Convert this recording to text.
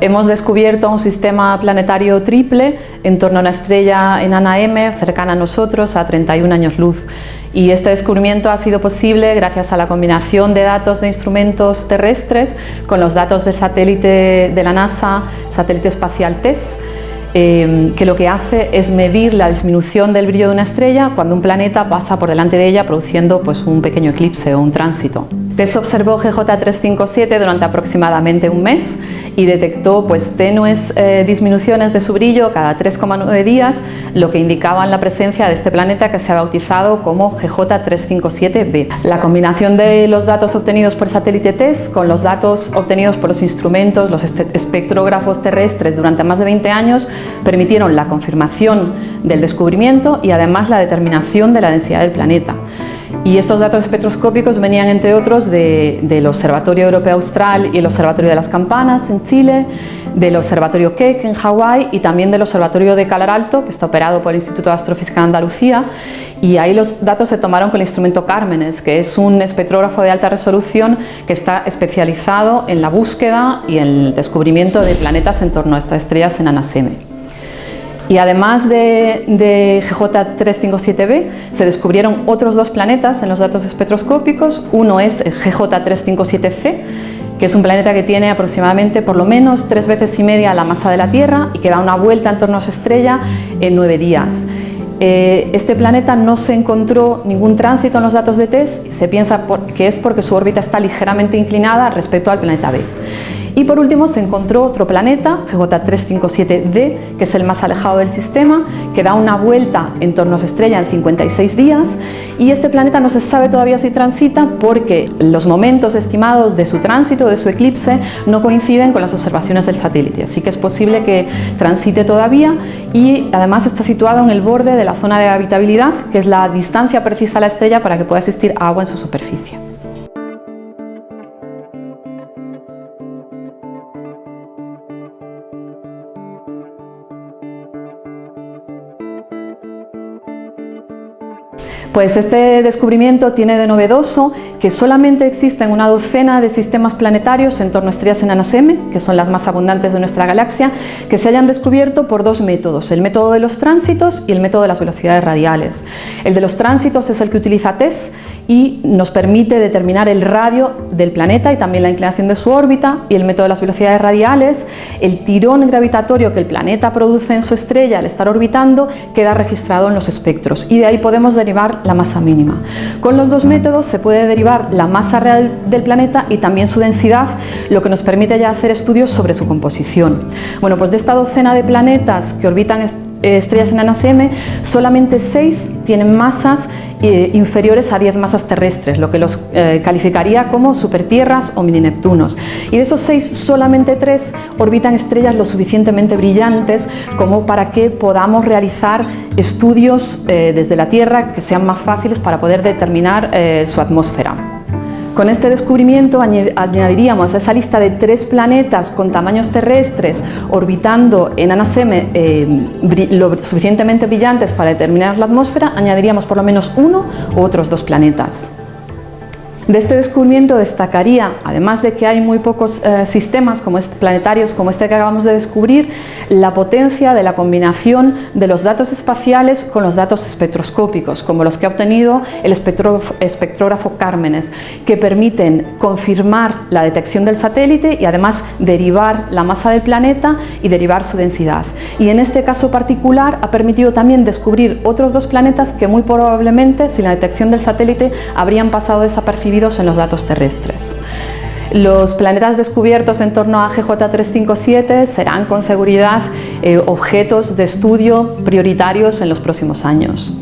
Hemos descubierto un sistema planetario triple en torno a una estrella enana M cercana a nosotros a 31 años luz y este descubrimiento ha sido posible gracias a la combinación de datos de instrumentos terrestres con los datos del satélite de la NASA, satélite espacial TESS Em, que lo que hace es medir la disminución del brillo de una estrella cuando un planeta pasa por delante de ella produciendo pues, un pequeño eclipse o un tránsito. TESS observó GJ357 durante aproximadamente un mes y detectó pues, tenues eh, disminuciones de su brillo cada 3,9 días, lo que indicaba la presencia de este planeta que se ha bautizado como GJ357b. La combinación de los datos obtenidos por satélite TESS con los datos obtenidos por los instrumentos, los espectrógrafos terrestres durante más de 20 años permitieron la confirmación del descubrimiento y además la determinación de la densidad del planeta. Y estos datos espectroscópicos venían, entre otros, del Observatorio Europeo Austral y el Observatorio de las Campanas en Chile, del Observatorio Keck en Hawái y también del Observatorio de Calar Alto, que está operado por el Instituto de Astrofísica de Andalucía. Y ahí los datos se tomaron con el instrumento Cármenes, que es un espectrógrafo de alta resolución que está especializado en la búsqueda y el descubrimiento de planetas en torno a estas estrellas enanas M. Y además de, GJ357b, se descubrieron otros dos planetas en los datos espectroscópicos. Uno es GJ357c, que es un planeta que tiene aproximadamente por lo menos tres veces y media la masa de la Tierra y que da una vuelta en torno a su estrella en nueve días. Eh, este planeta no se encontró ningún tránsito en los datos de TESS, se piensa que es porque su órbita está ligeramente inclinada respecto al planeta B. Y por último se encontró otro planeta, GJ357d, que es el más alejado del sistema, que da una vuelta en torno a su estrella en 56 días y este planeta no se sabe todavía si transita porque los momentos estimados de su tránsito, de su eclipse, no coinciden con las observaciones del satélite, así que es posible que transite todavía y además está situado en el borde de la zona de habitabilidad, que es la distancia precisa a la estrella para que pueda existir agua en su superficie. Pues este descubrimiento tiene de novedoso que solamente existen una docena de sistemas planetarios en torno a estrellas enanas M, que son las más abundantes de nuestra galaxia, que se hayan descubierto por dos métodos, el método de los tránsitos y el método de las velocidades radiales. El de los tránsitos es el que utiliza TESS y nos permite determinar el radio del planeta y también la inclinación de su órbita y el método de las velocidades radiales, el tirón gravitatorio que el planeta produce en su estrella al estar orbitando queda registrado en los espectros y de ahí podemos derivar la masa mínima. Con los dos métodos se puede derivar la masa real del planeta y también su densidad, lo que nos permite ya hacer estudios sobre su composición. Bueno, pues de esta docena de planetas que orbitan estrellas enanas M, solamente seis tienen masas eh, inferiores a 10 masas terrestres, lo que los eh, calificaría como supertierras o mini Neptunos. Y de esos seis, solamente tres orbitan estrellas lo suficientemente brillantes como para que podamos realizar estudios eh, desde la Tierra que sean más fáciles para poder determinar su atmósfera. Con este descubrimiento añadiríamos a esa lista de tres planetas con tamaños terrestres orbitando en M eh, lo suficientemente brillantes para determinar la atmósfera, añadiríamos por lo menos uno u otros dos planetas. De este descubrimiento destacaría, además de que hay muy pocos eh, sistemas como planetarios como este que acabamos de descubrir, la potencia de la combinación de los datos espaciales con los datos espectroscópicos, como los que ha obtenido el espectrógrafo Cármenes, que permiten confirmar la detección del satélite y además derivar la masa del planeta y derivar su densidad. Y en este caso particular ha permitido también descubrir otros dos planetas que muy probablemente sin la detección del satélite habrían pasado desapercibidos en los datos terrestres. Los planetas descubiertos en torno a GJ357 serán con seguridad eh, objetos de estudio prioritarios en los próximos años.